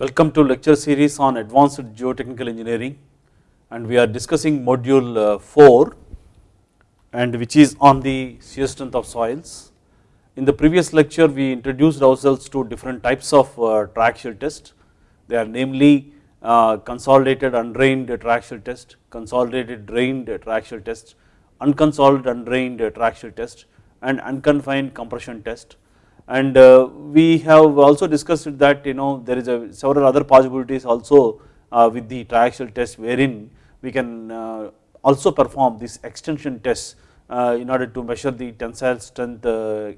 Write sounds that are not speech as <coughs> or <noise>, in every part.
Welcome to lecture series on advanced geotechnical engineering and we are discussing module uh, 4 and which is on the shear strength of soils. In the previous lecture we introduced ourselves to different types of uh, triaxial test. They are namely uh, consolidated undrained triaxial test, consolidated drained triaxial test, unconsolidated undrained triaxial test and unconfined compression test and uh, we have also discussed that you know there is a several other possibilities also uh, with the triaxial test wherein we can uh, also perform this extension test in order to measure the tensile strength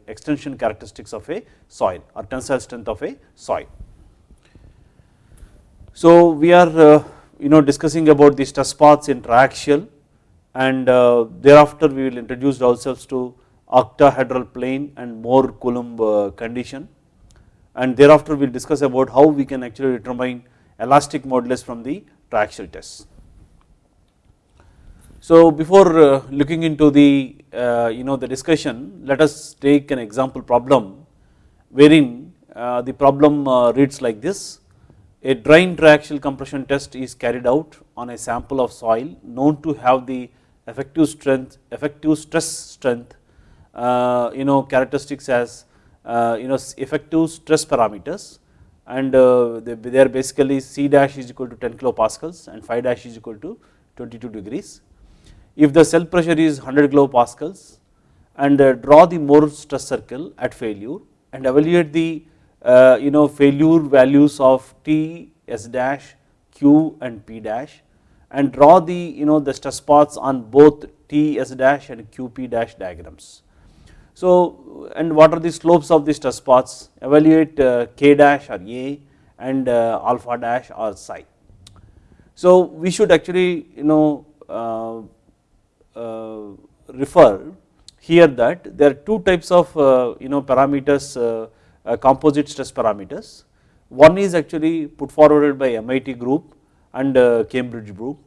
extension characteristics of a soil or tensile strength of a soil. So we are you know discussing about the stress paths in triaxial and thereafter we will introduce ourselves to octahedral plane and Mohr Coulomb uh, condition and thereafter we will discuss about how we can actually determine elastic modulus from the triaxial test. So before uh, looking into the uh, you know the discussion let us take an example problem wherein the problem reads like this a drain triaxial compression test is carried out on a sample of soil known to have the effective strength effective stress strength you know characteristics as uh, you know effective stress parameters and uh, they are basically C dash is equal to 10 kilopascals and phi dash is equal to 22 degrees. If the cell pressure is 100 kilopascals and draw the Mohr stress circle at failure and evaluate the you know failure values of T, S dash, Q and P dash and draw the you know the stress paths on both T, S dash and QP dash diagrams. So and what are the slopes of the stress paths evaluate uh, k dash or a and uh, alpha dash or psi. So we should actually you know uh, refer here that there are two types of you know parameters composite stress parameters. One is actually put forwarded by MIT group and Cambridge group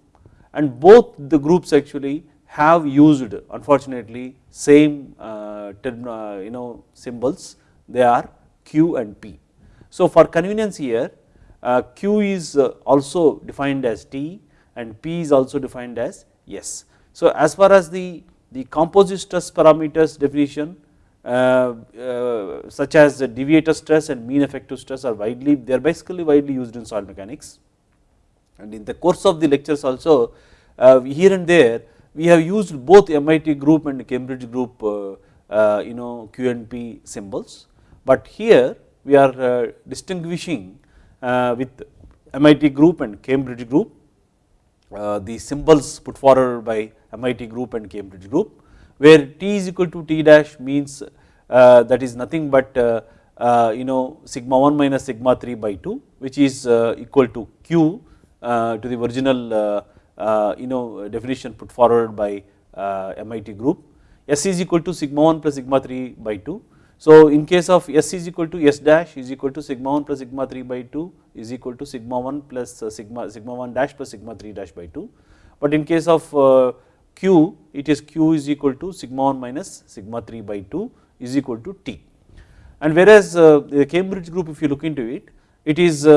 and both the groups actually have used unfortunately same uh, uh, you know symbols they are Q and P. So for convenience here uh, Q is also defined as T and P is also defined as S. So as far as the, the composite stress parameters definition uh, uh, such as the deviator stress and mean effective stress are widely they are basically widely used in soil mechanics and in the course of the lectures also uh, here and there we have used both MIT group and Cambridge group uh, uh, you know QNP symbols, but here we are uh, distinguishing with MIT group and Cambridge group. The symbols put forward by MIT group and Cambridge group where T is equal to T dash means that is nothing but you know sigma 1 minus sigma 3 by 2 which is equal to Q to the original uh, Uh, you know uh, definition put forward by uh, MIT group. S is equal to sigma 1 plus sigma 3 by 2. So in case of S is equal to S dash is equal to sigma 1 plus sigma 3 by 2 is equal to sigma 1 plus uh, sigma sigma 1 dash plus sigma 3 dash by 2. But in case of uh, Q it is Q is equal to sigma 1 minus sigma 3 by 2 is equal to T. And whereas the Cambridge group if you look into it, it is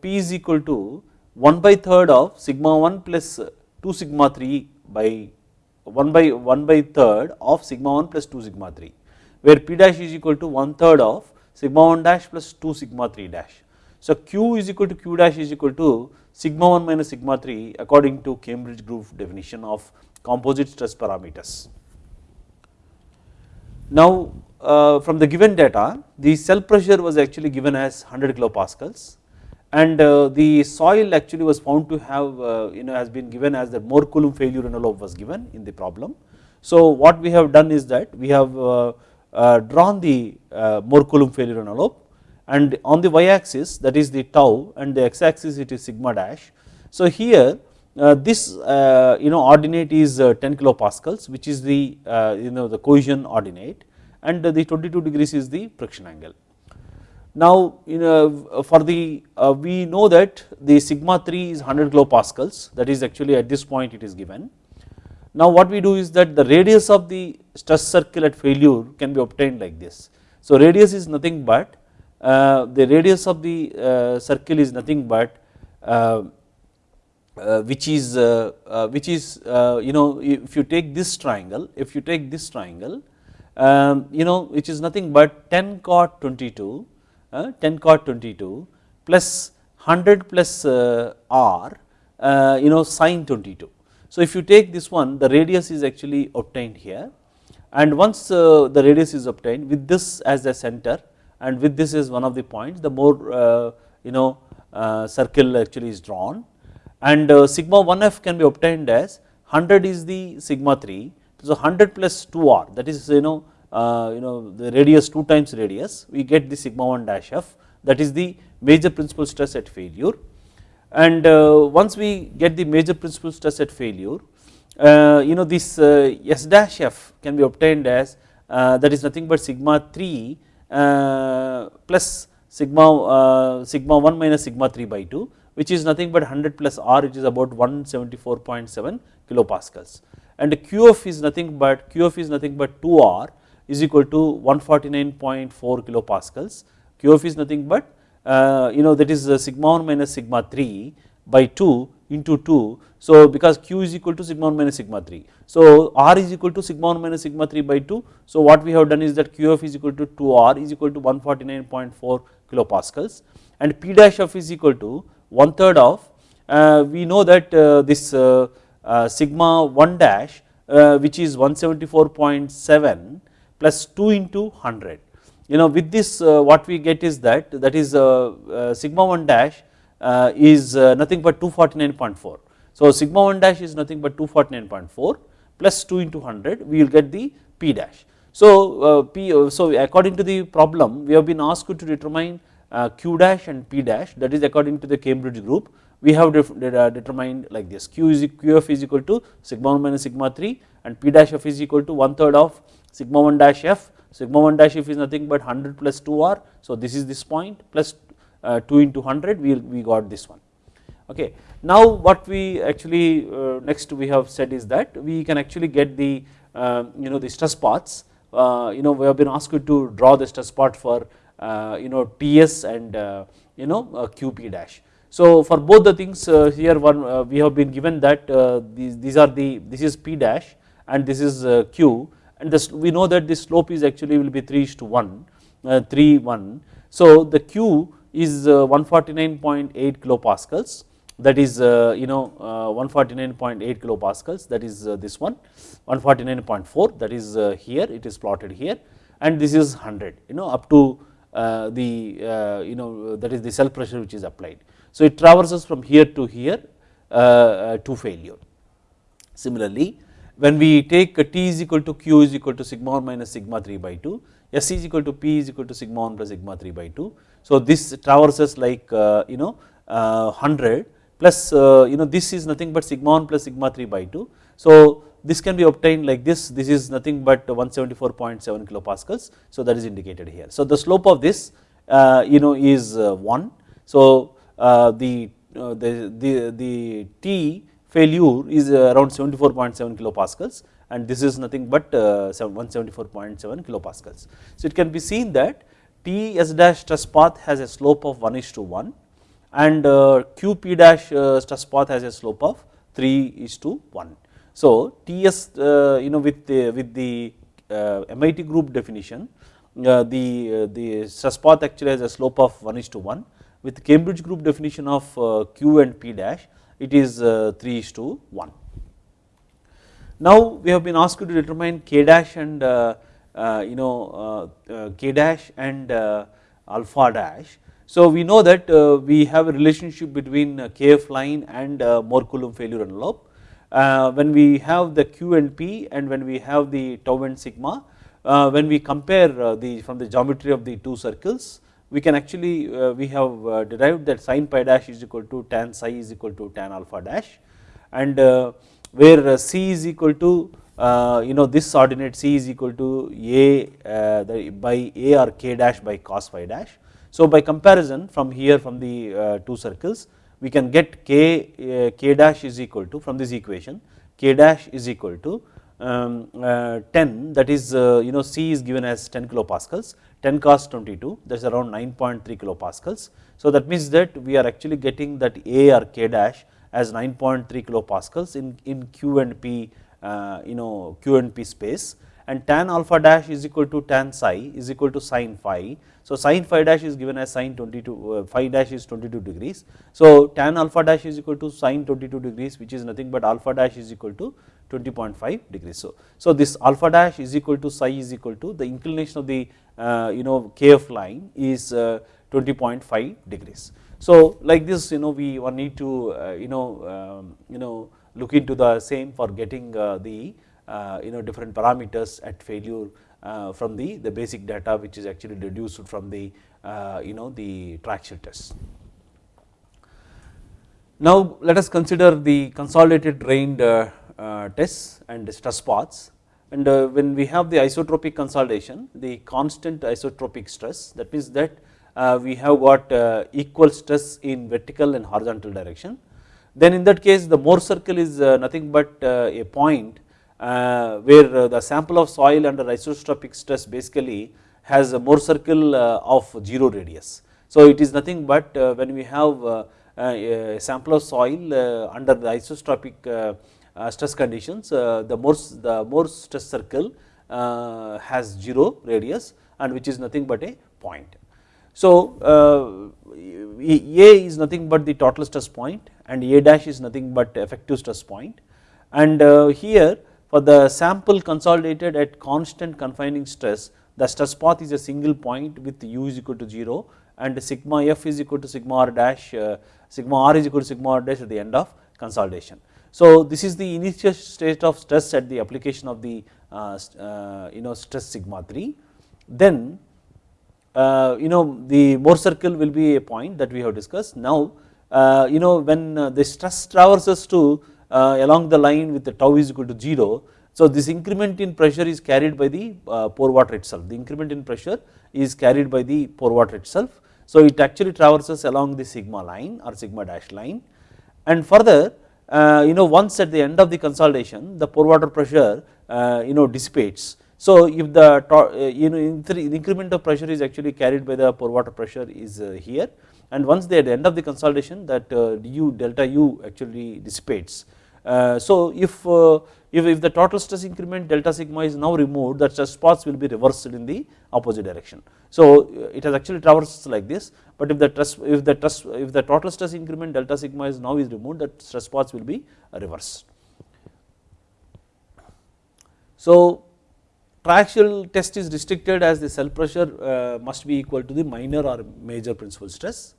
P is equal to 1 by third of sigma 1 plus 2 sigma 3 by 1 by 1 by third of sigma 1 plus 2 sigma 3 where p dash is equal to 1 third of sigma 1 dash plus 2 sigma 3 dash. So q is equal to q dash is equal to sigma 1 minus sigma 3 according to Cambridge group definition of composite stress parameters. Now uh, from the given data the cell pressure was actually given as 100 kilopascals and uh, the soil actually was found to have uh, you know has been given as the Mohr Coulomb failure envelope was given in the problem. So what we have done is that we have uh, drawn the Mohr Coulomb failure envelope and on the y axis that is the tau and the x axis it is sigma dash. So here this you know ordinate is 10 kilopascals which is the you know the cohesion ordinate and the 22 degrees is the friction angle. Now for the uh, we know that the sigma 3 is 100 kilopascals that is actually at this point it is given. Now what we do is that the radius of the stress circle at failure can be obtained like this. So radius is nothing but uh, the radius of the uh, circle is nothing but uh, uh, which is uh, uh, which is you know if you take this triangle if you take this triangle um, you know which is nothing but 10 cot 22 Uh, 10 cot 22 plus 100 plus uh, r uh, you know sine 22 so if you take this one the radius is actually obtained here. And once the radius is obtained with this as the center and with this is one of the points the Mohr you know circle actually is drawn. And uh, sigma 1f can be obtained as 100 is the sigma 3 so 100 plus 2r that is you know uh, you know the radius 2 times radius we get the sigma 1 dash f that is the major principal stress at failure. And uh, once we get the major principal stress at failure uh, you know this uh, s dash f can be obtained as uh, that is nothing but sigma 3 plus sigma sigma 1 minus sigma 3 by 2 which is nothing but 100 plus R which is about 174.7 kilopascals. And QF is nothing but QF is nothing but 2R is equal to 149.4 kilopascals. QF is nothing but uh, you know that is uh, sigma 1 minus sigma 3 by 2 into 2 so because q is equal to sigma 1 minus sigma 3 so r is equal to sigma 1 minus sigma 3 by 2 so what we have done is that qf is equal to 2r is equal to 149.4 kilopascals. And p dash f is equal to one third of uh, we know that uh, this uh, sigma 1 dash which is 174.7 plus 2 into 100 you know with this uh, what we get is that that is uh, uh, sigma 1 dash is nothing but 249.4 so sigma 1 dash is nothing but 249.4 plus 2 into 100 we will get the p dash. So p so according to the problem we have been asked to determine uh, q dash and p dash that is according to the Cambridge group. We have determined like this q is qf is equal to sigma 1 minus sigma 3 and p dash f is equal to one third of sigma 1 dash f sigma 1 dash f is nothing but 100 plus 2r so this is this point plus uh, 2 into 100 we, we got this one. Okay. Now what we actually uh, next we have said is that we can actually get the uh, you know the stress paths uh, you know we have been asked to draw the stress path for uh, you know TS and uh, you know QP dash. So for both the things here one we have been given that these, these are the this is P dash and this is Q and this we know that the slope is actually will be 3 to 1 3 1 so the Q is 149.8 kilopascals. That is uh, you know uh, 149.8 kilopascals. That is uh, this one. 149.4 that is here. It is plotted here. And this is 100 you know up to uh, the uh, you know that is the cell pressure which is applied. So it traverses from here to here uh, to failure. Similarly, when we take T is equal to Q is equal to sigma 1 minus sigma 3 by 2, S is equal to P is equal to sigma 1 plus sigma 3 by 2. So this traverses like you know 100 plus you know this is nothing but sigma 1 plus sigma 3 by 2. So this can be obtained like this, this is nothing but 174.7 kilopascals, so that is indicated here. So the slope of this uh, you know is uh, 1, so uh, the, the, the, the T failure is around 74.7 kilopascals and this is nothing but 174.7 kilopascals. So it can be seen that T S dash stress path has a slope of 1 is to 1 and Q P dash stress path has a slope of 3 is to 1. So TS uh, you know with the with the uh, MIT group definition uh, the the stress path actually has a slope of 1 is to 1 with Cambridge group definition of Q and P dash it is uh, 3 is to 1. Now we have been asked to determine K dash and uh, uh, you know K dash and alpha dash. So we know that we have a relationship between KF line and Mohr Coulomb failure envelope uh, when we have the Q and P and when we have the tau and sigma, uh, when we compare uh, the from the geometry of the two circles, we can actually we have derived that sin phi dash is equal to tan psi is equal to tan alpha dash and where C is equal to uh, you know this ordinate C is equal to A uh, by A or K dash by cos phi dash. So by comparison from here from the uh, two circles we can get k, uh, k dash is equal to from this equation k dash is equal to um, uh, 10 that is uh, you know C is given as 10 kilopascals 10 cos 22 that is around 9.3 kilopascals. So that means that we are actually getting that A or K dash as 9.3 kilopascals in, in Q and P uh, you know Q and P space and tan alpha dash is equal to tan psi is equal to sin phi. So sin phi dash is given as sin 22 uh, phi dash is 22 degrees. So tan alpha dash is equal to sin 22 degrees which is nothing but alpha dash is equal to 20.5 degrees. So, so this alpha dash is equal to psi is equal to the inclination of the uh, you know kf line is uh, 20.5 degrees. So like this you know we need to uh, you know um, you know look into the same for getting uh, the uh, you know different parameters at failure uh, from the the basic data which is actually deduced from the you know the triaxial test. Now let us consider the consolidated drained uh, Uh, tests and stress paths and uh, when we have the isotropic consolidation the constant isotropic stress that means that uh, we have got uh, equal stress in vertical and horizontal direction then in that case the Mohr circle is uh, nothing but a point where the sample of soil under isotropic stress basically has a Mohr circle of 0 radius. So it is nothing but when we have a sample of soil under the isotropic uh, stress conditions uh, the Mohr the Mohr stress circle uh, has 0 radius and which is nothing but a point. So A is nothing but the total stress point and A dash is nothing but effective stress point and here for the sample consolidated at constant confining stress the stress path is a single point with u is equal to 0 and sigma f is equal to sigma r dash sigma r is equal to sigma r dash at the end of consolidation. So this is the initial state of stress at the application of the uh, uh, you know stress sigma 3. Then uh, you know the Mohr circle will be a point that we have discussed. Now you know when the stress traverses to along the line with the tau is equal to 0. So this increment in pressure is carried by the pore water itself. The increment in pressure is carried by the pore water itself. So it actually traverses along the sigma line or sigma dash line and further Uh, you know once at the end of the consolidation the pore water pressure uh, you know dissipates. So if the uh, you know the increment of pressure is actually carried by the pore water pressure is uh, here and once they at the end of the consolidation that uh, u delta u actually dissipates. So if if, if the total stress increment delta sigma is now removed that stress paths will be reversed in the opposite direction. So it has actually traversed like this but if the stress if the stress if the total stress increment delta sigma is now is removed that stress paths will be reversed. So triaxial test is restricted as the cell pressure uh, must be equal to the minor or major principal stress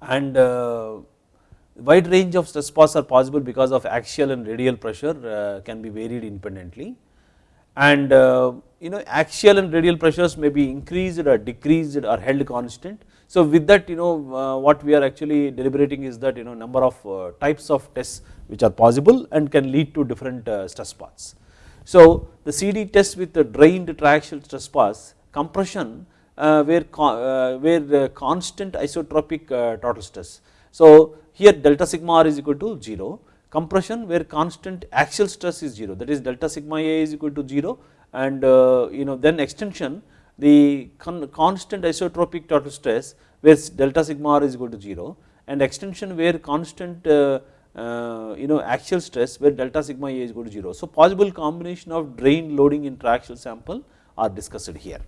and uh, wide range of stress paths are possible because of axial and radial pressure uh, can be varied independently and uh, you know axial and radial pressures may be increased or decreased or held constant. So with that you know uh, what we are actually deliberating is that you know number of types of tests which are possible and can lead to different stress paths. So the CD test with the drained triaxial stress paths compression where, where constant isotropic total stress. So here delta sigma r is equal to 0, compression where constant axial stress is 0 that is delta sigma a is equal to 0 and uh, you know then extension the con constant isotropic total stress where delta sigma r is equal to 0 and extension where constant uh, uh, you know axial stress where delta sigma a is equal to 0. So possible combination of drain loading in triaxial sample are discussed here.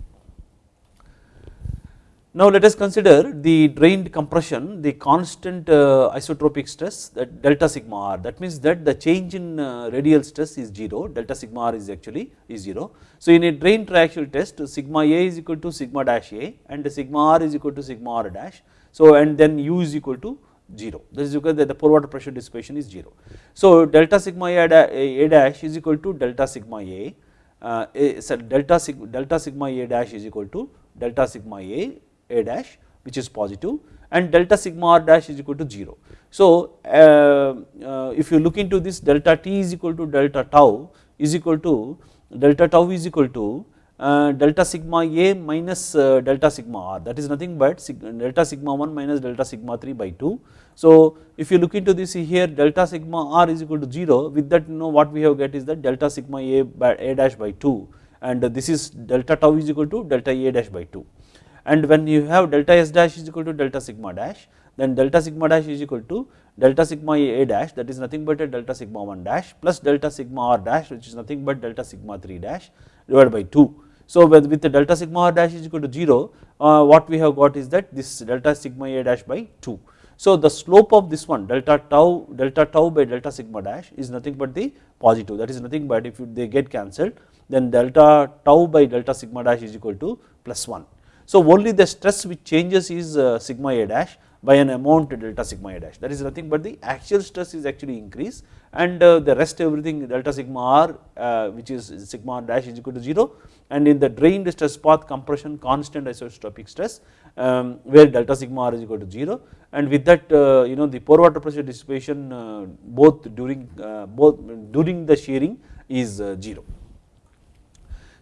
Now let us consider the drained compression, the constant uh, isotropic stress that delta sigma r that means that the change in uh, radial stress is 0, delta sigma r is actually is 0. So in a drain triaxial test sigma a is equal to sigma dash a and sigma r is equal to sigma r dash. So and then u is equal to 0 this is because the pore water pressure dissipation is 0. So delta sigma a, a, a dash is equal to delta sigma a, uh, a so delta, delta sigma a dash is equal to delta sigma a a dash which is positive and delta sigma r dash is equal to 0. So uh, uh, if you look into this delta t is equal to delta tau is equal to delta tau is equal to uh, delta sigma a minus uh, delta sigma r that is nothing but sig delta sigma 1 minus delta sigma 3 by 2. So if you look into this here delta sigma r is equal to 0 with that you know what we have get is that delta sigma a by a dash by 2 and this is delta tau is equal to delta a dash by 2 and when you have delta s dash is equal to delta sigma dash then delta sigma dash is equal to delta sigma a dash that is nothing but a delta sigma 1 dash plus delta sigma r dash which is nothing but delta sigma 3 dash divided by 2. So with, with the delta sigma r dash is equal to 0 uh, what we have got is that this delta sigma a dash by 2. So the slope of this one delta tau delta tau by delta sigma dash is nothing but the positive that is nothing but if they get cancelled then delta tau by delta sigma dash is equal to plus 1. So only the stress which changes is uh, sigma a dash by an amount delta sigma a dash. That is nothing but the actual stress is actually increased and uh, the rest everything delta sigma r uh, which is sigma r dash is equal to 0 and in the drained stress path compression constant isotropic stress um, where delta sigma r is equal to 0 and with that you know the pore water pressure dissipation both during both during the shearing is uh, 0.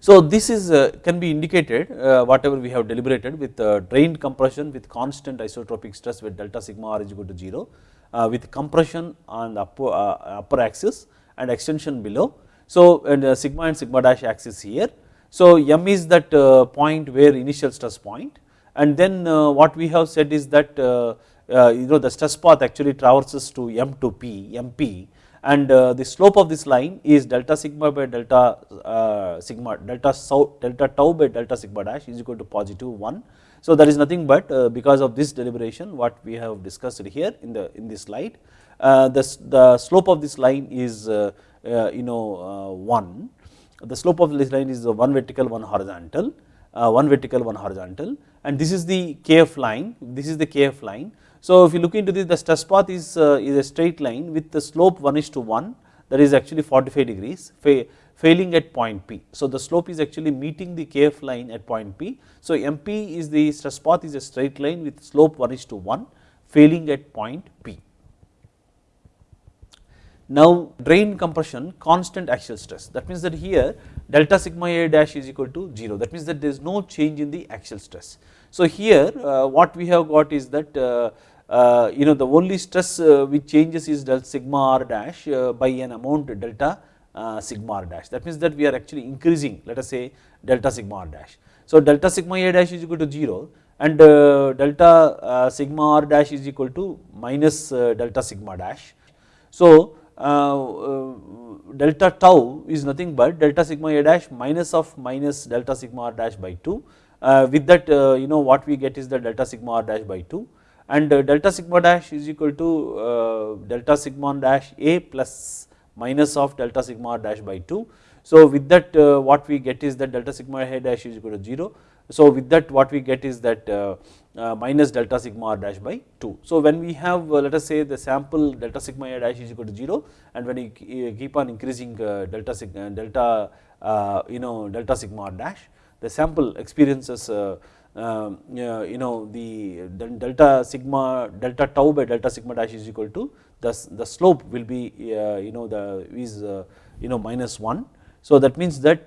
So this is uh, can be indicated uh, whatever we have deliberated with uh, drained compression with constant isotropic stress with delta sigma r is equal to 0 uh, with compression on the upper, uh, upper axis and extension below. So and uh, sigma and sigma dash axis here. So m is that point where initial stress point and then what we have said is that you know the stress path actually traverses to m to p mp and uh, the slope of this line is delta sigma by delta uh, sigma delta delta tau by delta sigma dash is equal to positive 1. So that is nothing but uh, because of this deliberation what we have discussed here in the in this slide the, the slope of this line is you know 1 the slope of this line is one vertical one horizontal one vertical one horizontal. And this is the kf line this is the kf line so if you look into this the stress path is, uh, is a straight line with the slope 1 is to 1 that is actually 45 degrees failing at point P. So the slope is actually meeting the KF line at point P. So MP is the stress path is a straight line with slope 1 is to 1 failing at point P. Now drain compression constant axial stress that means that here delta sigma A dash is equal to 0 that means that there is no change in the axial stress. So here uh, what we have got is that uh, uh, you know the only stress uh, which changes is delta sigma r dash uh, by an amount delta uh, sigma r dash that means that we are actually increasing let us say delta sigma r dash. So delta sigma a dash is equal to 0 and delta sigma r dash is equal to minus delta sigma dash. So delta tau is nothing but delta sigma a dash minus of minus delta sigma r dash by 2 uh, with that uh, you know what we get is the delta sigma r dash by 2 and uh, delta sigma dash is equal to delta sigma dash a plus minus of delta sigma dash by 2. So with that what we get is that delta sigma a dash is equal to 0. So with that what we get is that uh, minus delta sigma r dash by 2. So when we have uh, let us say the sample delta sigma a dash is equal to 0 and when you keep on increasing uh, delta sigma delta you know delta sigma r dash the sample experiences uh, uh, you know the delta sigma delta tau by delta sigma dash is equal to the, the slope will be uh, you know the is you know minus 1. So that means that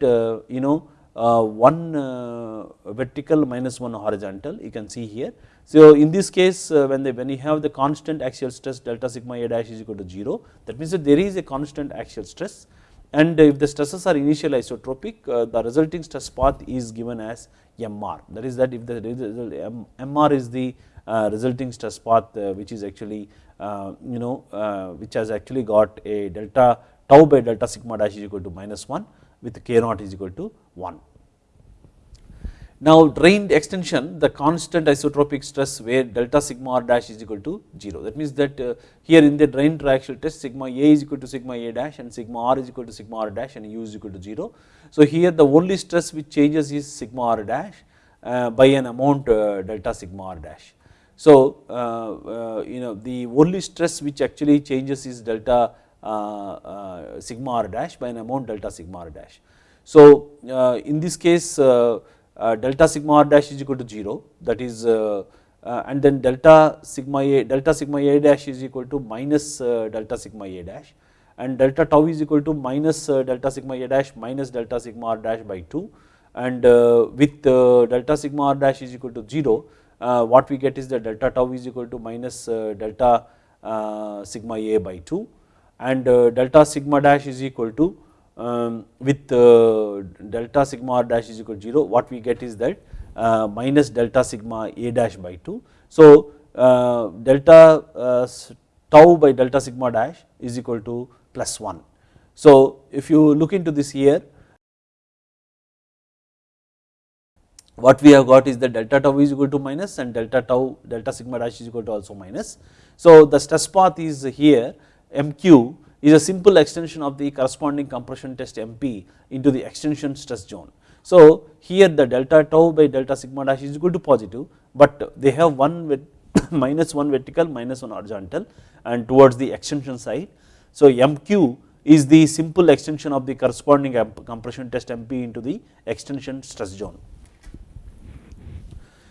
you know uh, one uh, vertical minus one horizontal you can see here. So in this case uh, when they when you have the constant axial stress delta sigma a dash is equal to 0 that means that there is a constant axial stress and if the stresses are initial isotropic uh, the resulting stress path is given as MR that is that if the MR is the uh, resulting stress path uh, which is actually you know which has actually got a delta tau by delta sigma dash is equal to minus 1 with k naught is equal to 1. Now drained extension the constant isotropic stress where delta sigma r dash is equal to 0 that means that uh, here in the drain triaxial test sigma a is equal to sigma a dash and sigma r is equal to sigma r dash and u is equal to 0. So here the only stress which changes is sigma r dash uh, by an amount uh, delta sigma r dash. So uh, uh, you know the only stress which actually changes is delta uh, sigma r dash by an amount delta sigma r dash. So in this case delta sigma r dash is equal to 0 that is uh, uh, and then delta sigma a delta sigma a dash is equal to minus delta sigma a dash and delta tau is equal to minus delta sigma a dash minus delta sigma r dash by 2 and uh, with uh, delta sigma r dash is equal to 0 uh, what we get is that delta tau is equal to minus delta sigma a by 2 and delta sigma dash is equal to um, with uh, delta sigma r dash is equal to 0 what we get is that uh, minus delta sigma a dash by 2. So uh, delta tau by delta sigma dash is equal to plus 1. So if you look into this here what we have got is that delta tau is equal to minus and delta tau delta sigma dash is equal to also minus. So the stress path is here MQ is a simple extension of the corresponding compression test MP into the extension stress zone. So here the delta tau by delta sigma dash is equal to positive, but they have one with <coughs> minus 1 vertical minus 1 horizontal and towards the extension side. So MQ is the simple extension of the corresponding compression test MP into the extension stress zone.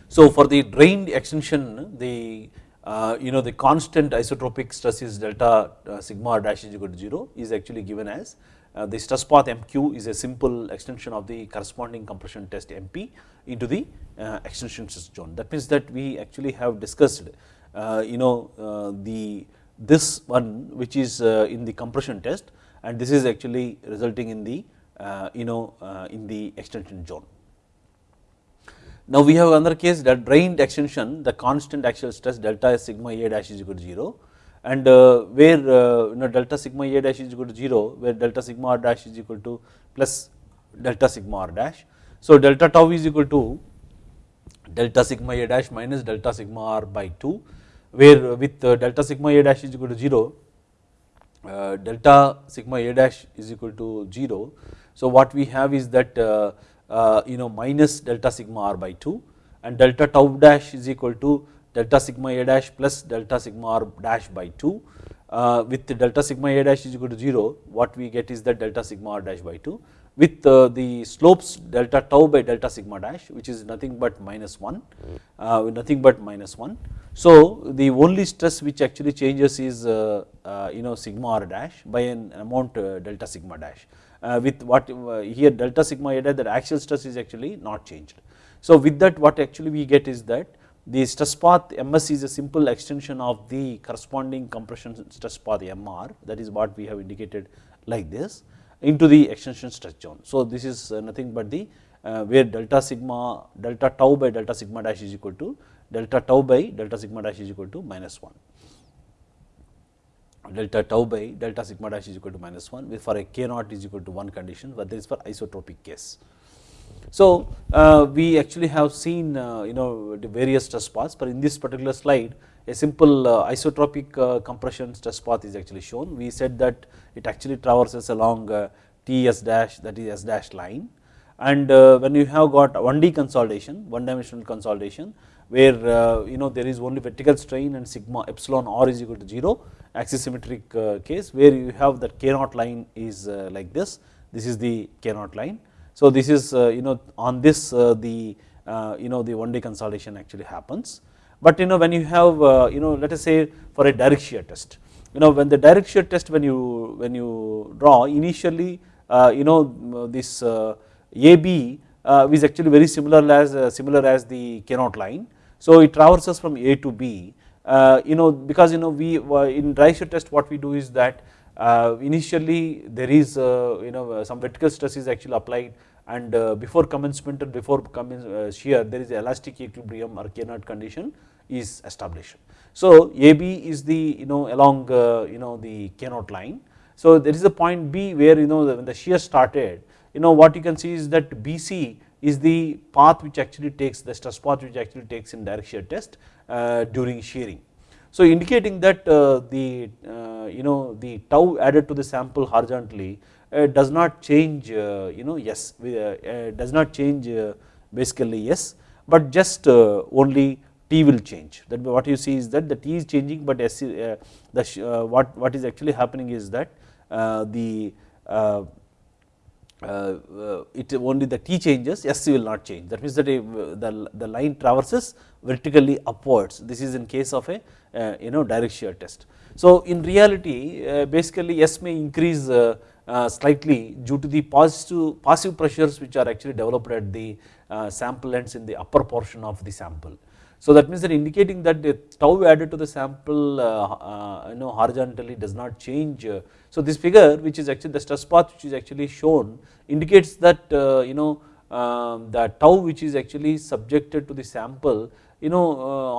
So for the drained extension the uh, you know the constant isotropic stress is delta uh, sigma dash is equal to 0 is actually given as uh, the stress path MQ is a simple extension of the corresponding compression test MP into the uh, extension stress zone. That means that we actually have discussed uh, you know uh, the this one which is in the compression test and this is actually resulting in the you know in the extension zone. Now we have another case that drained extension the constant axial stress delta sigma a dash is equal to 0 and uh, where uh, you know delta sigma a dash is equal to 0 where delta sigma r dash is equal to plus delta sigma r dash. So delta tau is equal to delta sigma a dash minus delta sigma r by 2 where with uh, delta sigma a dash is equal to 0 uh, delta sigma a dash is equal to 0. So what we have is that uh, you know minus delta sigma r by 2 and delta tau dash is equal to delta sigma a dash plus delta sigma r dash by 2 uh, with delta sigma a dash is equal to 0 what we get is that delta sigma r dash by 2 with uh, the slopes delta tau by delta sigma dash which is nothing but minus 1 uh, nothing but minus 1. So the only stress which actually changes is uh, uh, you know sigma r dash by an amount uh, delta sigma dash. uh, with what uh, here delta sigma eta that axial stress is actually not changed. So with that what actually we get is that the stress path ms is a simple extension of the corresponding compression stress path mr that is what we have indicated like this into the extension stress zone. So this is uh, nothing but the where delta sigma delta tau by delta sigma dash is equal to delta tau by delta sigma dash is equal to minus 1 delta tau by delta sigma dash is equal to minus 1 for a k naught is equal to 1 condition but this is for isotropic case. So uh, we actually have seen uh, you know the various stress paths but in this particular slide a simple uh, isotropic uh, compression stress path is actually shown. We said that it actually traverses along uh, Ts dash that is S dash line and uh, when you have got 1D consolidation one dimensional consolidation where you know there is only vertical strain and sigma epsilon r is equal to 0 axisymmetric uh, case where you have that k naught line is uh, like this, this is the k naught line. So this is uh, you know on this uh, the uh, you know the 1D consolidation actually happens. But you know when you have you know let us say for a direct shear test, you know when the direct shear test when you when you draw initially you know this AB is actually very similar as similar as the k naught line so it traverses from A to B, uh, you know because you know we uh, in dry shear test what we do is that uh, initially there is uh, you know some vertical stress is actually applied and uh, before commencement or before uh, shear there is elastic equilibrium or K naught condition is established. So AB is the you know along you know the K naught line. So there is a point B where you know when the shear started you know what you can see is that BC is the path which actually takes the stress path which actually takes in direct shear test uh, during shearing. So indicating that uh, the uh, you know the tau added to the sample horizontally does not change you know yes does not change basically yes but just only T will change that what you see is that the T is changing but S, uh, the uh, what what is actually happening is that uh, the uh, uh, it only the T changes S will not change that means that the, the line traverses vertically upwards this is in case of a uh, you know direct shear test. So in reality basically S may increase uh, slightly due to the positive passive pressures which are actually developed at the uh, sample ends in the upper portion of the sample. So that means that indicating that the tau added to the sample uh, you know horizontally does not change. So this figure which is actually the stress path which is actually shown indicates that you know um, the tau which is actually subjected to the sample you know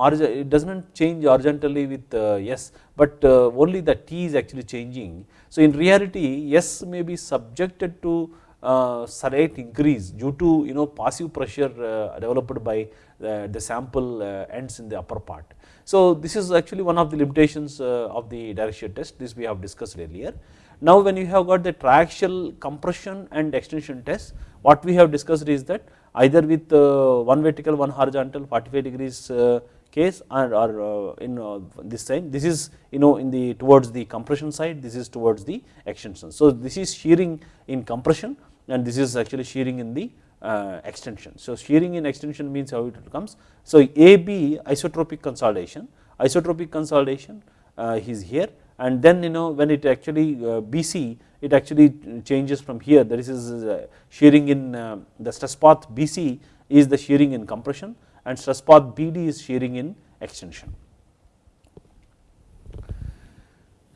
uh, it does not change horizontally with uh, S but uh, only the T is actually changing. So in reality S may be subjected to slight increase due to you know passive pressure developed by the sample ends in the upper part. So this is actually one of the limitations of the direct shear test this we have discussed earlier. Now when you have got the triaxial compression and extension test what we have discussed is that either with uh, one vertical one horizontal 45 degrees uh, case or, or uh, in this side this is you know in the towards the compression side this is towards the extension. So this is shearing in compression and this is actually shearing in the uh, extension. So shearing in extension means how it comes. So AB isotropic consolidation, isotropic consolidation uh, is here and then you know when it actually uh, BC it actually changes from here that is uh, shearing in uh, the stress path BC is the shearing in compression and stress path BD is shearing in extension.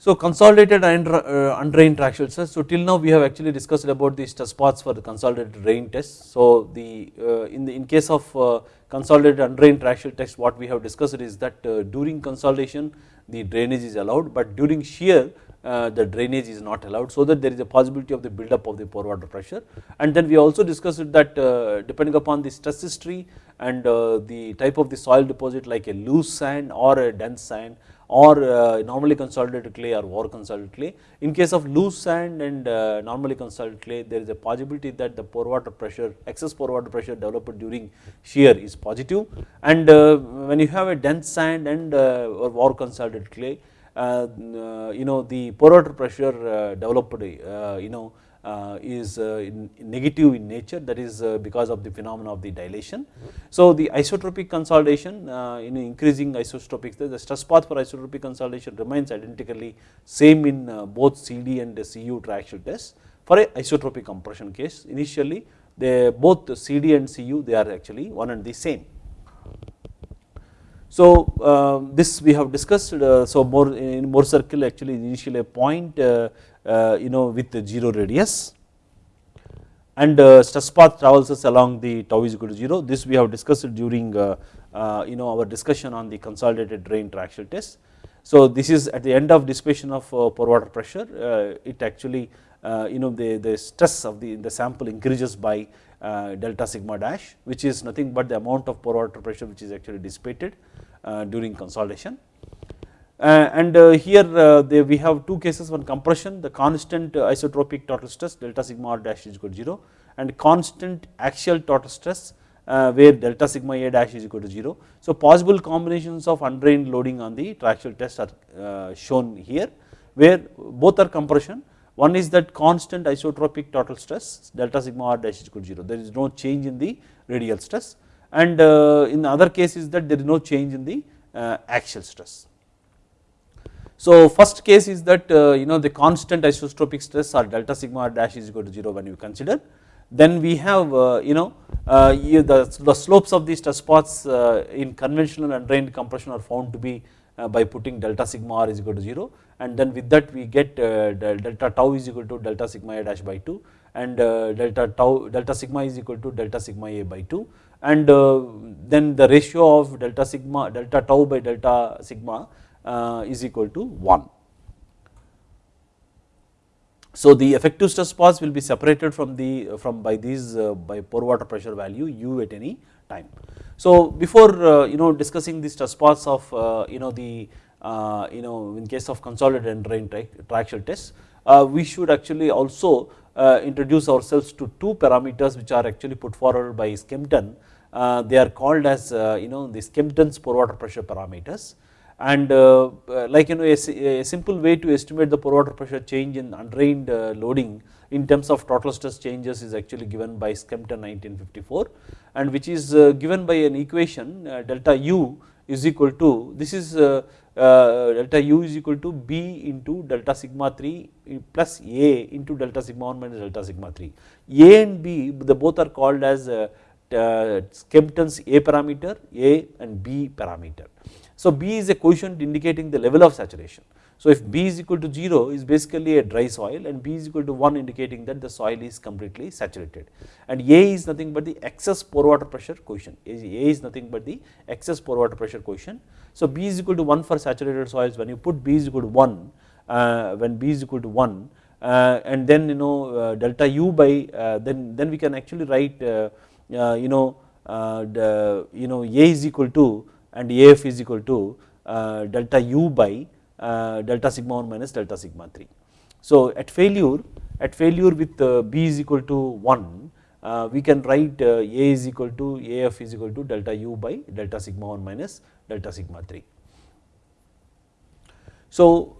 So consolidated and uh, undrained triaxial stress. So till now we have actually discussed about the stress paths for the consolidated drain test. So the uh, in the in case of uh, consolidated undrained triaxial test what we have discussed is that uh, during consolidation the drainage is allowed but during shear uh, the drainage is not allowed so that there is a possibility of the buildup of the pore water pressure and then we also discussed that uh, depending upon the stress history and the type of the soil deposit like a loose sand or a dense sand or normally consolidated clay or over consolidated clay. In case of loose sand and normally consolidated clay there is a possibility that the pore water pressure excess pore water pressure developed during shear is positive and when you have a dense sand and or over consolidated clay uh, uh, you know the pore water pressure uh, developed you know is negative in nature that is because of the phenomena of the dilation. So the isotropic consolidation in increasing isotropic the stress path for isotropic consolidation remains identically same in both CD and CU triaxial tests for a isotropic compression case initially they both CD and CU they are actually one and the same. So uh, this we have discussed uh, so more in Mohr circle actually initially a point uh, uh, you know with the 0 radius and uh, stress path traverses along the tau is equal to 0 this we have discussed during uh, you know our discussion on the consolidated drain triaxial test. So this is at the end of dissipation of pore water pressure it actually you know the, the stress of the, the sample increases by delta sigma dash which is nothing but the amount of pore water pressure which is actually dissipated uh, during consolidation. Uh, and uh, here we have two cases one compression the constant isotropic total stress delta sigma r dash is equal to 0 and constant axial total stress where delta sigma a dash is equal to 0. So possible combinations of undrained loading on the triaxial test are shown here where both are compression one is that constant isotropic total stress delta sigma r dash is equal to 0 there is no change in the radial stress and uh, in the other case is that there is no change in the uh, axial stress. So first case is that uh, you know the constant isotropic stress or delta sigma r dash is equal to 0 when you consider. Then we have uh, you know uh, the, the slopes of these stress paths uh, in conventional and drained compression are found to be by putting delta sigma r is equal to 0 and then with that we get delta tau is equal to delta sigma a dash by 2 and delta tau delta sigma is equal to delta sigma a by 2 and uh, then the ratio of delta sigma delta tau by delta sigma uh, is equal to 1. So the effective stress paths will be separated from the from by these uh, by pore water pressure value u at any time. So before you know discussing the stress paths of you know the you know in case of consolidated and drain triaxial tests we should actually also uh, introduce ourselves to two parameters which are actually put forward by Skempton. Uh, they are called as uh, you know the Skempton's pore water pressure parameters and like you know a, a, simple way to estimate the pore water pressure change in undrained loading in terms of total stress changes is actually given by Skempton 1954 and which is given by an equation delta u is equal to this is uh, uh, delta u is equal to b into delta sigma 3 plus a into delta sigma 1 minus delta sigma 3. A and b the both are called as uh, uh, Skempton's A parameter, A and B parameter. So B is a coefficient indicating the level of saturation. So if B is equal to 0 is basically a dry soil and B is equal to 1 indicating that the soil is completely saturated and A is nothing but the excess pore water pressure coefficient, A is nothing but the excess pore water pressure coefficient. So B is equal to 1 for saturated soils when you put B is equal to 1 uh, when B is equal to 1 uh, and then you know uh, delta U by uh, then then we can actually write uh, uh, you know the you know A is equal to and AF is equal to delta U by uh, delta sigma 1 minus delta sigma 3. So at failure at failure with uh, B is equal to 1 uh, we can write A is equal to AF is equal to delta U by delta sigma 1 minus delta sigma 3. So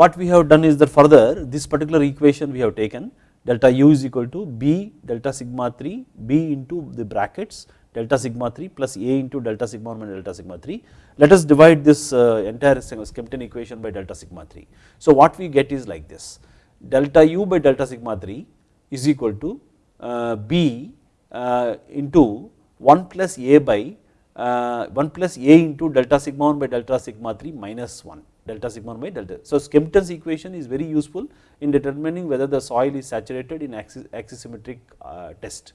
what we have done is that further this particular equation we have taken delta U is equal to B delta sigma 3 B into the brackets delta sigma 3 plus A into delta sigma 1 minus delta sigma 3. Let us divide this uh, entire Skempton equation by delta sigma 3. So what we get is like this delta U by delta sigma 3 is equal to uh, B uh, into 1 plus A by uh, 1 plus A into delta sigma 1 by delta sigma 3 minus 1 delta sigma 1 by delta. So Skempton's equation is very useful in determining whether the soil is saturated in axisymmetric uh, test.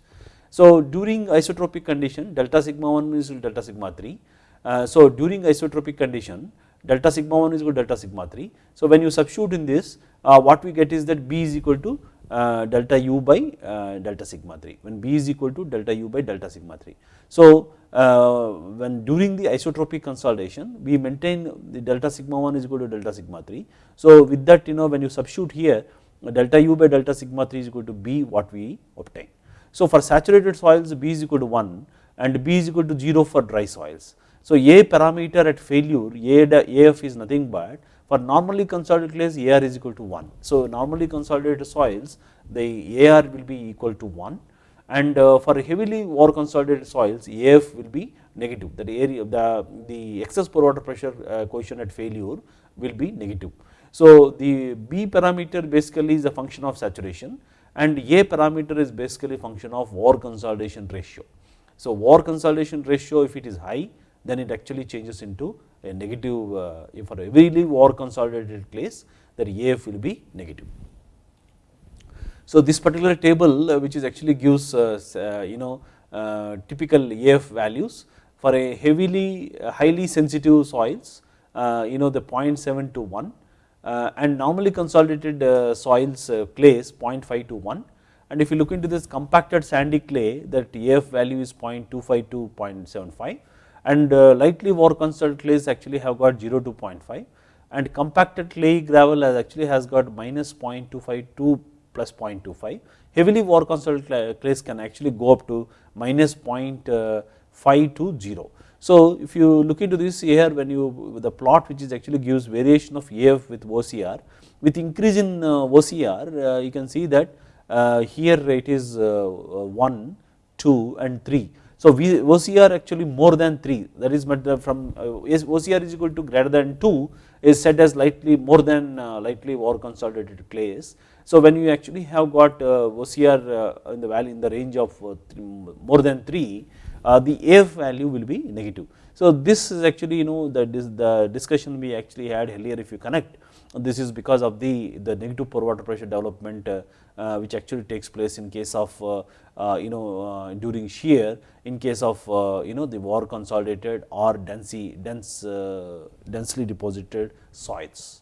So during isotropic condition delta sigma 1 is equal to delta sigma 3. Uh, so during isotropic condition delta sigma 1 is equal to delta sigma 3. So when you substitute in this uh, what we get is that B is equal to uh, delta u by uh, delta sigma 3 when B is equal to delta u by delta sigma 3. So uh, when during the isotropic consolidation we maintain the delta sigma 1 is equal to delta sigma 3. So with that you know when you substitute here delta u by delta sigma 3 is equal to B what we obtain. So for saturated soils B is equal to 1 and B is equal to 0 for dry soils. So A parameter at failure A, AF is nothing but for normally consolidated clays AF is equal to 1. So normally consolidated soils the AF will be equal to 1 and uh, for heavily over consolidated soils AF will be negative that area the, the excess pore water pressure uh, coefficient at failure will be negative. So the B parameter basically is a function of saturation and A parameter is basically function of over consolidation ratio. So over consolidation ratio if it is high then it actually changes into a negative uh, for every over consolidated clays that AF will be negative. So this particular table uh, which is actually gives uh, uh you know uh, typical AF values for a heavily uh, highly sensitive soils you know the 0.7 to 1 uh, and normally consolidated uh, soils uh, clays 0.5 to 1 and if you look into this compacted sandy clay that AF value is 0.25 to 0.75 and lightly over consolidated clays actually have got 0 to 0.5 and compacted clay gravel has actually has got minus 0.25 to plus 0.25 heavily over consolidated clays can actually go up to minus 0.5 to 0 so if you look into this here when you the plot which is actually gives variation of AF with OCR with increase in uh, OCR uh, you can see that uh, here it is 1, 2 and 3. So OCR actually more than 3 that is from OCR is equal to greater than 2 is set as lightly more than lightly or consolidated clays. So when you actually have got OCR in the value in the range of more than 3 uh, the F value will be negative. So this is actually you know the, the discussion we actually had earlier if you connect this is because of the, the negative pore water pressure development uh, uh, which actually takes place in case of uh, uh you know uh, during shear in case of uh, you know the over consolidated or densely, dense, densely deposited soils.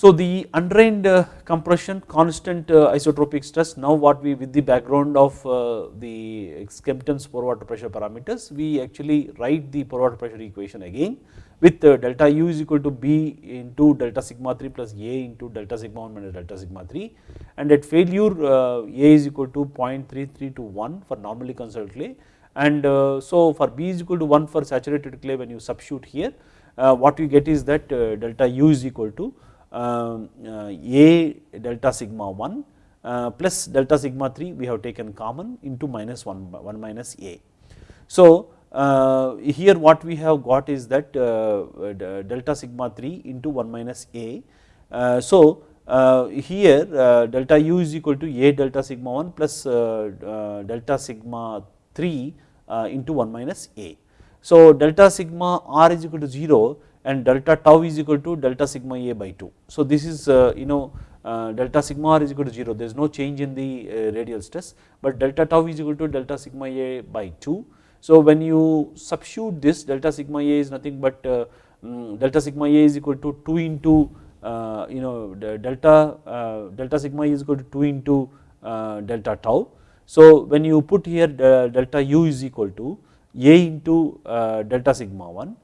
So the undrained uh, compression constant uh, isotropic stress now what we with the background of uh, the Skempton's pore water pressure parameters we actually write the pore water pressure equation again with delta u is equal to b into delta sigma 3 plus a into delta sigma 1 minus delta sigma 3 and at failure a is equal to 0.33 to 1 for normally consolidated clay. And so for b is equal to 1 for saturated clay when you substitute here what you get is that delta u is equal to uh, A delta sigma 1 uh, plus delta sigma 3 we have taken common into minus 1, 1 minus A. So uh, here what we have got is that uh, delta sigma 3 into 1 minus a. Uh, so, here delta u is equal to a delta sigma 1 plus delta sigma 3 into 1 minus a. So, delta sigma r is equal to 0 and delta tau is equal to delta sigma a by 2. So, this is you know delta sigma r is equal to 0 there is no change in the radial stress, but delta tau is equal to delta sigma a by 2 so, when you substitute this delta sigma a is nothing but uh, um, delta sigma a is equal to 2 into uh, you know delta uh, delta sigma is equal to 2 into uh, delta tau. So, when you put here delta u is equal to a into uh, delta sigma 1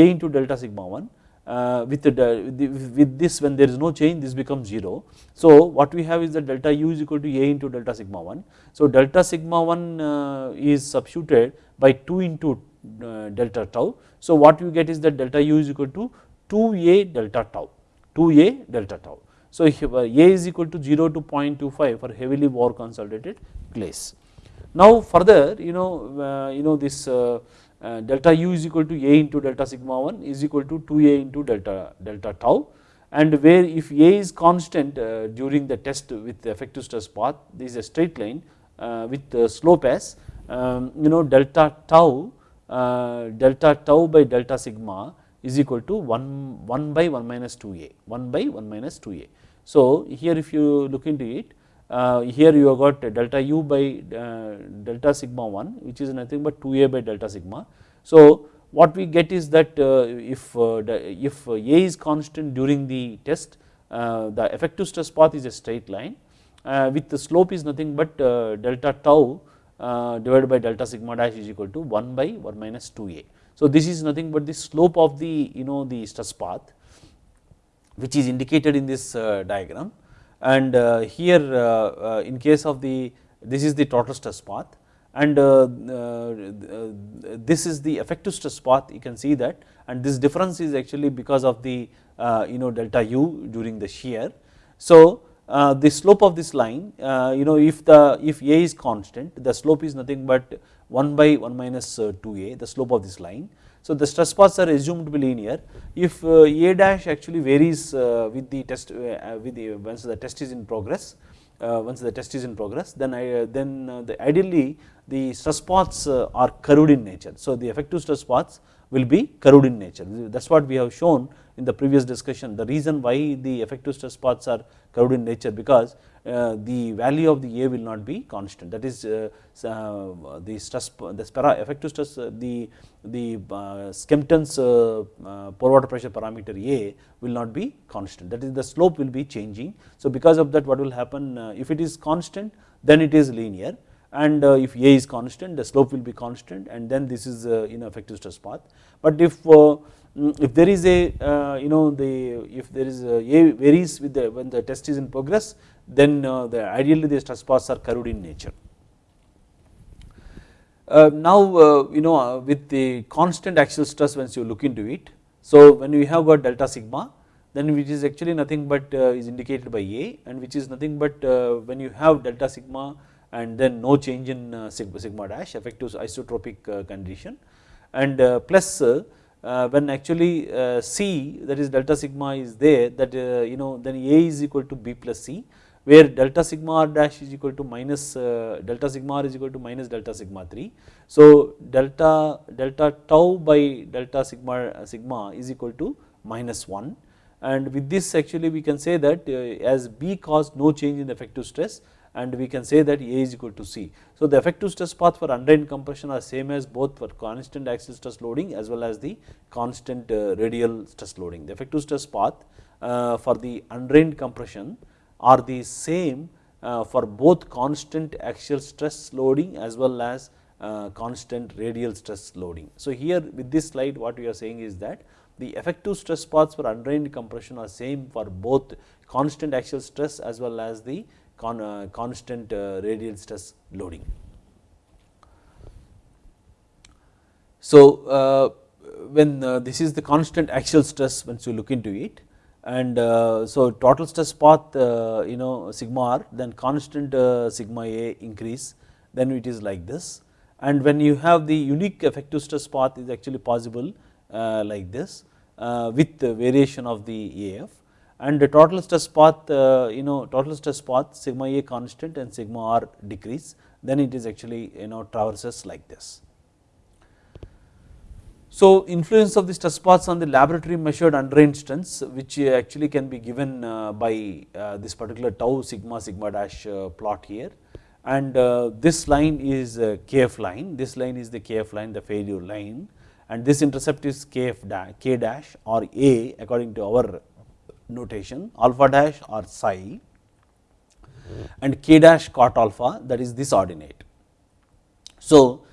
a into delta sigma 1 uh, with, the, with this when there is no change this becomes 0. So what we have is that delta u is equal to a into delta sigma 1. So delta sigma 1 uh, is substituted by 2 into uh, delta tau. So what you get is that delta u is equal to 2a delta tau 2a delta tau. So uh, a is equal to 0 to 0.25 for heavily over consolidated clays. Now further you know uh, you know this uh, delta u is equal to a into delta sigma 1 is equal to 2a into delta delta tau and where if a is constant uh, during the test with the effective stress path this is a straight line uh, with slope as um, you know delta tau delta tau by delta sigma is equal to 1, 1 by 1 minus 2a 1 by 1 minus 2a. So here if you look into it uh, Uh, here you have got delta u by uh, delta sigma 1 which is nothing but 2a by delta sigma. So what we get is that uh, if, uh, if uh, a is constant during the test the effective stress path is a straight line with the slope is nothing but delta tau divided by delta sigma dash is equal to 1 by 1 minus 2a. So this is nothing but the slope of the you know the stress path which is indicated in this diagram and uh, here uh, uh, in case of the this is the total stress path. And this is the effective stress path you can see that. And this difference is actually because of the you know delta u during the shear. So the slope of this line you know if the if a is constant the slope is nothing but 1 by 1 minus 2a the slope of this line so the stress paths are assumed to be linear. If uh, A dash actually varies uh, with the test uh, with the once the test is in progress, once the test is in progress, then I, then the ideally the stress paths are curved in nature. So the effective stress paths will be curved in nature. That is what we have shown in the previous discussion. The reason why the effective stress paths are curved in nature because Uh, the value of the A will not be constant that is uh, uh, the stress the spara effective stress uh, the the uh, Skempton's pore water pressure parameter A will not be constant that is the slope will be changing. So because of that what will happen if it is constant then it is linear and if A is constant the slope will be constant and then this is you know effective stress path. But if Mm, if there is a uh, you know the if there is a, a varies with the when the test is in progress then uh, the ideally the stress paths are curved in nature. Uh, now you know with the constant axial stress once you look into it so when we have got delta sigma then which is actually nothing but is indicated by A and which is nothing but when you have delta sigma and then no change in sigma, sigma dash effective isotropic condition and plus uh, when actually uh, C that is delta sigma is there that uh, you know then A is equal to B plus C where delta sigma r dash is equal to minus delta sigma r is equal to minus delta sigma 3. So delta delta tau by delta sigma sigma is equal to minus 1 and with this actually we can say that as B caused no change in effective stress and we can say that A is equal to C. So the effective stress path for undrained compression are same as both for constant axial stress loading as well as the constant uh, radial stress loading. The effective stress path uh, for the undrained compression are the same uh, for both constant axial stress loading as well as constant radial stress loading. So here with this slide what we are saying is that the effective stress paths for undrained compression are same for both constant axial stress as well as the con, uh, constant uh, radial stress loading. So, uh, when this is the constant axial stress once you look into it and so total stress path you know sigma r then constant sigma a increase then it is like this and when you have the unique effective stress path is actually possible uh, like this uh, with variation of the AF and the total stress path uh, you know total stress path sigma A constant and sigma R decrease then it is actually you know traverses like this. So, influence of the stress paths on the laboratory measured undrained strengths which actually can be given uh, by uh, this particular tau sigma sigma dash uh, plot here. And this line is kf line, this line is the kf line the failure line. And this intercept is kf dash, k dash or a according to our notation alpha dash or psi. And k dash cot alpha that is this ordinate. So, uh,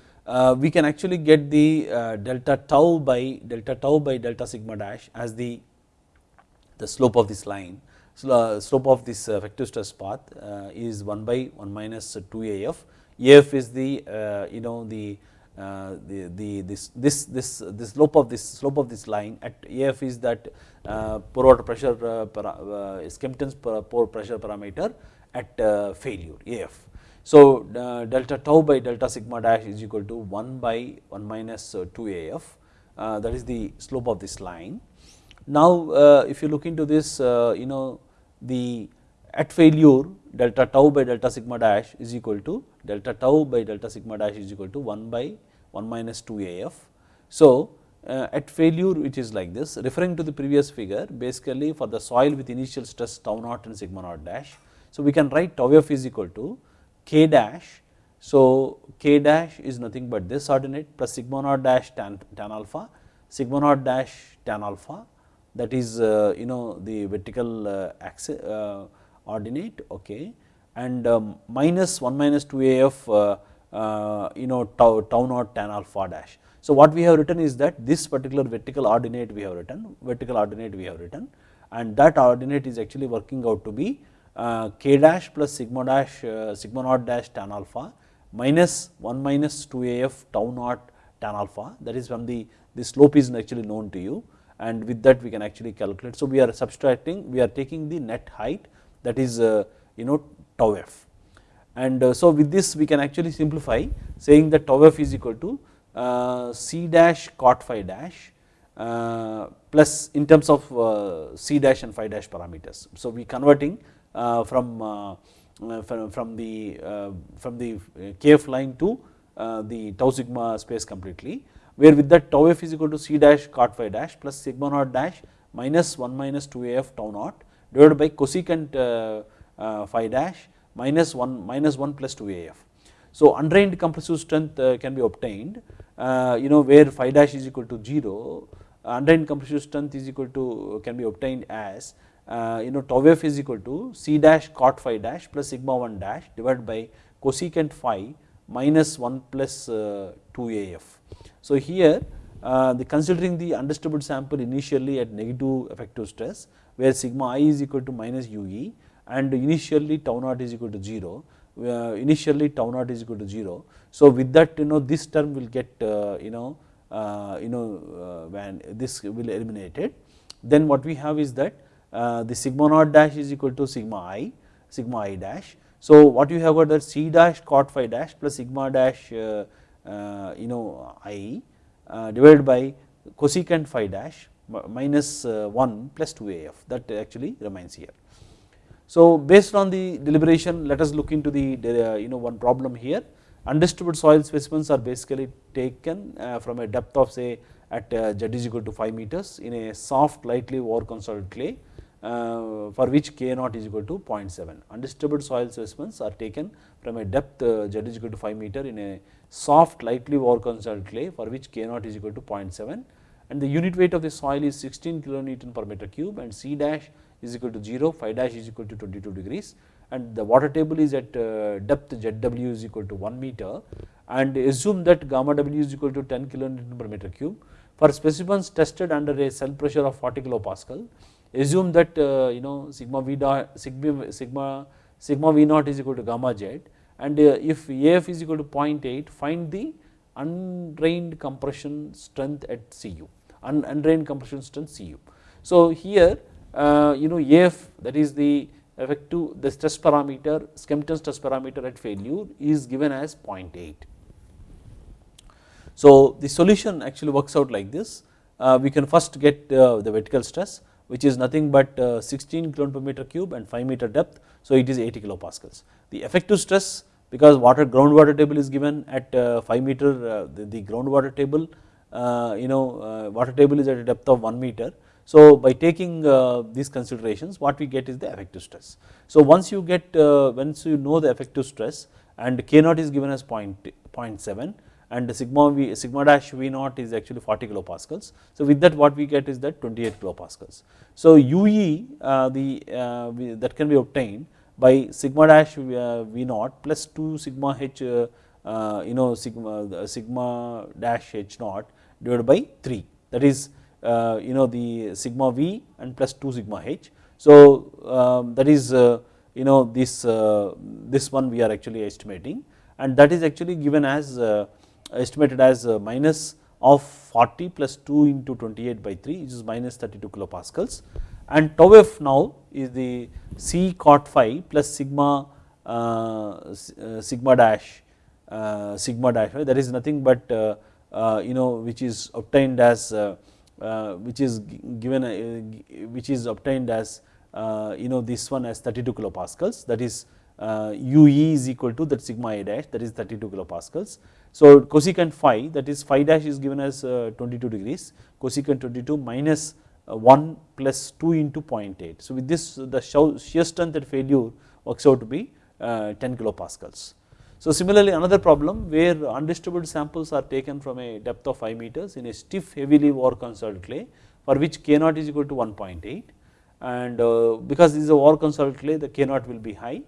we can actually get the uh, delta tau by delta tau by delta sigma dash as the the slope of this line. Uh, slope of this uh, effective stress path uh, is 1 by 1 minus 2 AF. AF is the uh, you know the the, the this this this the slope of this slope of this line at AF is that pore water pressure uh, Skempton's pore pressure parameter at failure AF. So, uh, delta tau by delta sigma dash is equal to 1 by 1 minus uh, 2 AF uh, that is the slope of this line. Now, if you look into this you know the at failure delta tau by delta sigma dash is equal to delta tau by delta sigma dash is equal to 1 by 1 minus 2 AF. So, at failure which is like this referring to the previous figure basically for the soil with initial stress tau naught and sigma naught dash. So, we can write tau f is equal to k dash. So, k dash is nothing but this ordinate plus sigma naught dash tan, tan alpha, sigma naught dash tan alpha that is uh, you know the vertical uh, axis uh, ordinate okay and um, minus 1 minus 2 af you know tau, tau naught tan alpha dash. So, what we have written is that this particular vertical ordinate we have written vertical ordinate we have written and that ordinate is actually working out to be k dash plus sigma dash uh, sigma naught dash tan alpha minus 1 minus 2 af tau naught tan alpha that is from the the slope is actually known to you and with that we can actually calculate. So, we are subtracting we are taking the net height that is uh, you know tau f and so with this we can actually simplify saying that tau f is equal to c dash cot phi dash plus in terms of c dash and phi dash parameters. So, we converting uh, Uh, from, uh, uh, from, from the uh, from the uh, kf line to the tau sigma space completely where with that tau f is equal to c dash cot phi dash plus sigma naught dash minus 1 minus 2 af tau naught divided by cosecant phi dash minus 1 minus 1 plus 2 af. So, undrained compressive strength can be obtained you know where phi dash is equal to 0 undrained compressive strength is equal to can be obtained as uh, you know tau f is equal to c dash cot phi dash plus sigma 1 dash divided by cosecant phi minus 1 plus uh, 2 af. So, here uh, the considering the undisturbed sample initially at negative effective stress where sigma i is equal to minus ue and initially tau naught is equal to 0 uh, initially tau naught is equal to 0. So, with that you know this term will get uh, you know uh, you know when this will eliminated then what we have is that uh, Uh, the sigma naught dash is equal to sigma i sigma i dash. So, what you have got that c dash cot phi dash plus sigma dash uh, uh, you know i uh, divided by cosecant phi dash minus uh, 1 plus 2 af that actually remains here. So, based on the deliberation let us look into the you know one problem here undisturbed soil specimens are basically taken from a depth of say at z is equal to 5 meters in a soft lightly over constructed clay uh, for which k naught is equal to 0.7. Undisturbed soil specimens are taken from a depth uh, z is equal to 5 meter in a soft lightly overconstructed clay for which k naught is equal to 0.7 and the unit weight of the soil is 16 kilonewton per meter cube and c dash is equal to 0, phi dash is equal to 22 degrees and the water table is at uh, depth zw is equal to 1 meter and assume that gamma w is equal to 10 kilonewton per meter cube. For specimens tested under a cell pressure of 40 kilopascal, assume that uh, you know sigma v dot sigma sigma sigma v naught is equal to gamma z. And uh, if af is equal to 0.8 find the undrained compression strength at cu un, undrained compression strength cu so here uh, you know af that is the effective the stress parameter skempton stress parameter at failure is given as 0.8 So the solution actually works out like this, we can first get the vertical stress which is nothing but uh, 16 kilonewton per meter cube and 5 meter depth, so it is 80 kilopascals. The effective stress because water groundwater table is given at 5 meter the, the groundwater table you know water table is at a depth of 1 meter so by taking uh, these considerations what we get is the effective stress. So once you get uh, once you know the effective stress and K naught is given as 0.7 and sigma v sigma dash v naught is actually 40 kilopascals. So with that what we get is that 28 kilopascals. So UE uh, the we, that can be obtained by sigma dash v naught plus 2 sigma h you know sigma sigma dash h naught divided by 3 that is uh, you know the sigma v and plus 2 sigma h. So um, that is uh, you know this uh, this one we are actually estimating and that is actually given as estimated as minus of 40 plus 2 into 28 by 3 which is minus 32 kilopascals. And tau f now is the C cot phi plus sigma uh, sigma dash uh, sigma dash that is nothing but uh, you know which is obtained as uh, which is given uh, which is obtained as uh, you know this one as 32 kilopascals. That is UE is equal to that sigma a dash that is 32 kilopascals. So cosecant phi that is phi dash is given as uh, 22 degrees cosecant 22 minus uh, 1 plus 2 into 0.8. So with this the shear strength at failure works out to be uh, 10 kilopascals. So similarly another problem where undisturbed samples are taken from a depth of 5 meters in a stiff heavily war consoled clay for which K naught is equal to 1.8 and uh, because this is a war consoled clay the K naught will be high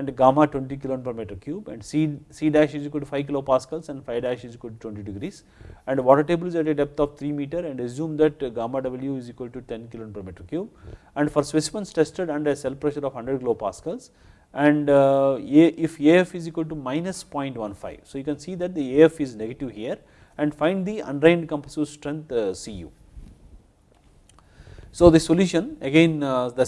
and gamma 20 kilon per meter cube and C, C dash is equal to 5 kilopascals and phi dash is equal to 20 degrees and water table is at a depth of 3 meter and assume that gamma W is equal to 10 kilon per meter cube and for specimens tested under a cell pressure of 100 kilopascals and uh, if AF is equal to minus 0.15. So you can see that the AF is negative here and find the undrained compressive strength uh, Cu. So the solution again uh, the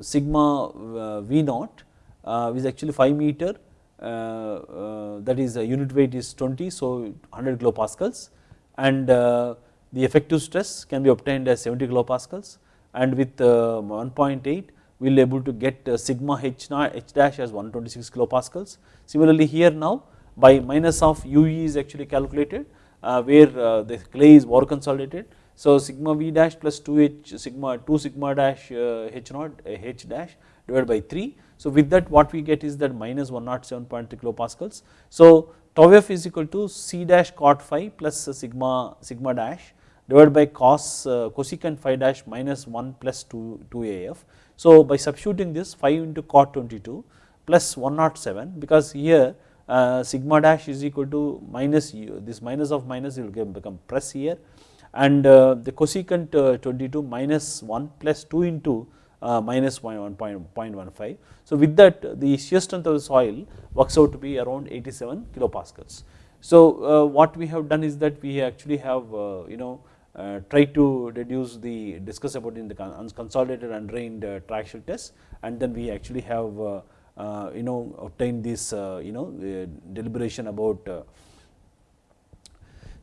sigma uh, V naught uh, is actually 5 meter uh, that is unit weight is 20 so 100 kilopascals and the effective stress can be obtained as 70 kilopascals and with 1.8 we will able to get uh, sigma h, h dash as 126 kilopascals. Similarly here now by minus of UE is actually calculated uh, where uh, the clay is more consolidated. So sigma V dash plus 2 h sigma 2 sigma dash uh, h naught uh, h dash divided by 3. So with that what we get is that minus 107.3 kilopascals. So tau f is equal to c dash cot phi plus uh, sigma sigma dash divided by cos cosecant phi dash minus 1 plus 2 2 af so by substituting this 5 into cot 22 plus 107 because here uh, sigma dash is equal to minus u this minus of minus will become plus here and uh, the cosecant uh, 22 minus 1 plus 2 into uh, minus 0.15. So with that the shear strength of the soil works out to be around 87 kilopascals. So what we have done is that we actually have you know uh, try to reduce the discuss about in the consolidated undrained uh, triaxial test and then we actually have uh, you know obtained this you know deliberation about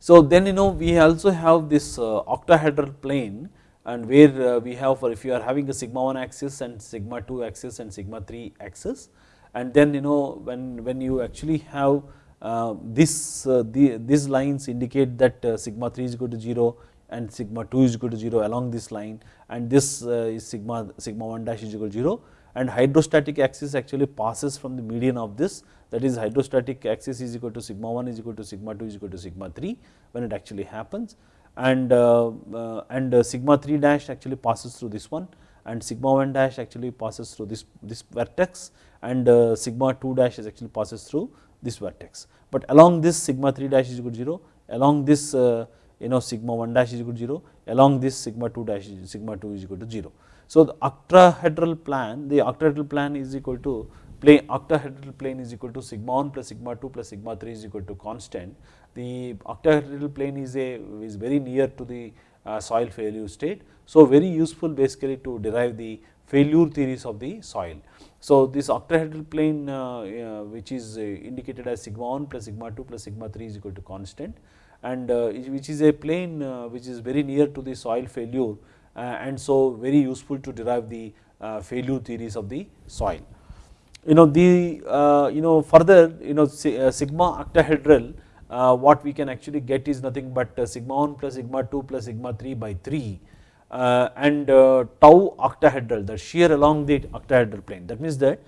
so then you know we also have this octahedral plane and where we have for if you are having a sigma 1 axis and sigma 2 axis and sigma 3 axis. And then you know when when you actually have uh, this uh, the, these lines indicate that uh, sigma 3 is equal to 0 and sigma 2 is equal to 0 along this line and this uh, is sigma sigma 1 dash is equal to 0 and hydrostatic axis actually passes from the median of this that is hydrostatic axis is equal to sigma 1 is equal to sigma 2 is equal to sigma 3 when it actually happens and uh, uh, and uh, sigma 3 dash actually passes through this one and sigma 1 dash actually passes through this this vertex and uh, sigma 2 dash is actually passes through this vertex but along this sigma 3 dash is equal to 0 along this uh, you know sigma 1 dash is equal to 0 along this sigma 2 dash sigma 2 is equal to 0. So the octahedral plan the octahedral plan is equal to plane octahedral plane is equal to sigma 1 plus sigma 2 plus sigma 3 is equal to constant. The octahedral plane is a is very near to the uh, soil failure state. So very useful basically to derive the failure theories of the soil. So, this octahedral plane uh, uh, which is uh, indicated as sigma 1 plus sigma 2 plus sigma 3 is equal to constant and which is a plane which is very near to the soil failure and so very useful to derive the failure theories of the soil you know the uh, you know further you know uh, sigma octahedral uh, what we can actually get is nothing but sigma 1 plus sigma 2 plus sigma 3 by 3 and tau octahedral the shear along the octahedral plane that means that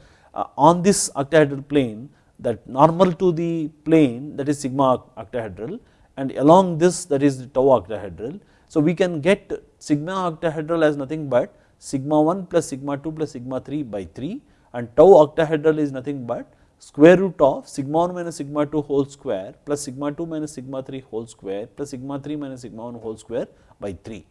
on this octahedral plane that normal to the plane that is sigma octahedral and along this that is tau octahedral. So, we can get sigma octahedral as nothing but sigma 1 plus sigma 2 plus sigma 3 by 3 and tau octahedral is nothing but square root of sigma 1 minus sigma 2 whole square plus sigma 2 minus sigma 3 whole square plus sigma 3 minus sigma 1 whole square by 3.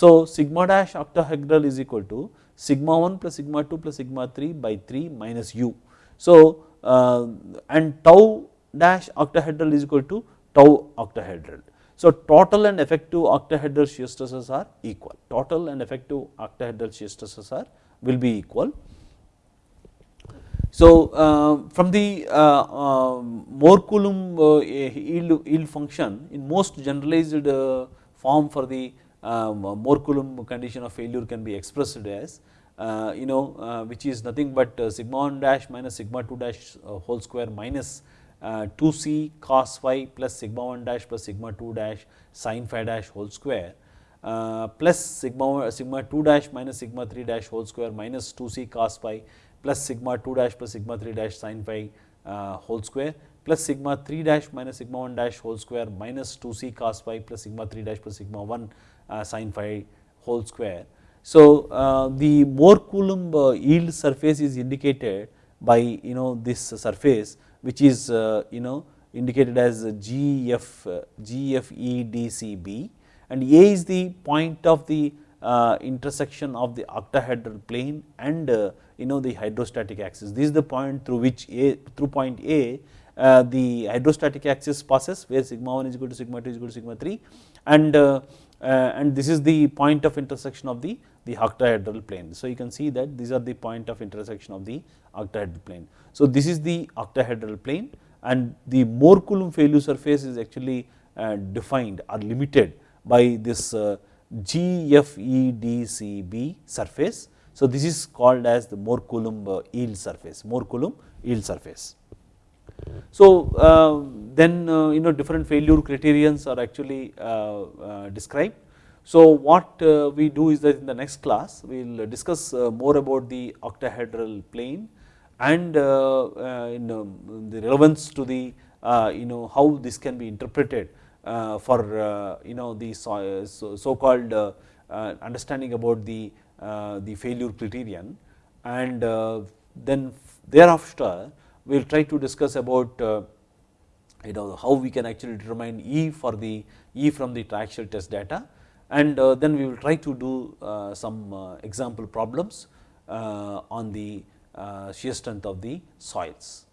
So, sigma dash octahedral is equal to sigma 1 plus sigma 2 plus sigma 3 by 3 minus u. So, uh, and tau dash octahedral is equal to tau octahedral. So, total and effective octahedral shear stresses are equal, total and effective octahedral shear stresses are will be equal so, uh, from the uh, uh, Coulomb yield, yield function in most generalized form for the um, Coulomb condition of failure can be expressed as you know which is nothing but sigma 1 dash minus sigma 2 dash whole square minus 2 c cos phi plus sigma 1 dash plus sigma 2 dash sin phi dash whole square uh, plus sigma sigma 2 dash minus sigma 3 dash whole square minus 2 c cos phi plus sigma 2 dash plus sigma 3 dash sin phi uh, whole square plus sigma 3 dash minus sigma 1 dash whole square minus 2 c cos phi plus sigma 3 dash plus sigma 1 uh, sin phi whole square. So, uh, the Mohr Coulomb uh, yield surface is indicated by you know this surface which is uh, you know indicated as GF, uh, GFEDCB and A is the point of the uh, intersection of the octahedral plane and you know the hydrostatic axis. This is the point through which A through point A uh, the hydrostatic axis passes where sigma 1 is equal to sigma 2 is equal to sigma 3 and uh, uh, and this is the point of intersection of the the octahedral plane. So, you can see that these are the point of intersection of the octahedral plane. So, this is the octahedral plane and the Mohr Coulomb failure surface is actually uh, defined or limited by this GFEDCB surface so, this is called as the Mohr Coulomb uh, yield surface, Mohr Coulomb yield surface. So, uh, then uh, you know different failure criterions are actually uh, uh, described. So, what uh, we do is that in the next class we will discuss more about the octahedral plane and in, um, the relevance to the you know how this can be interpreted for you know the so, so called understanding about the Uh, the failure criterion and uh, then thereafter we will try to discuss about uh, you know how we can actually determine E for the E from the triaxial test data and uh, then we will try to do uh, some example problems on the shear strength of the soils.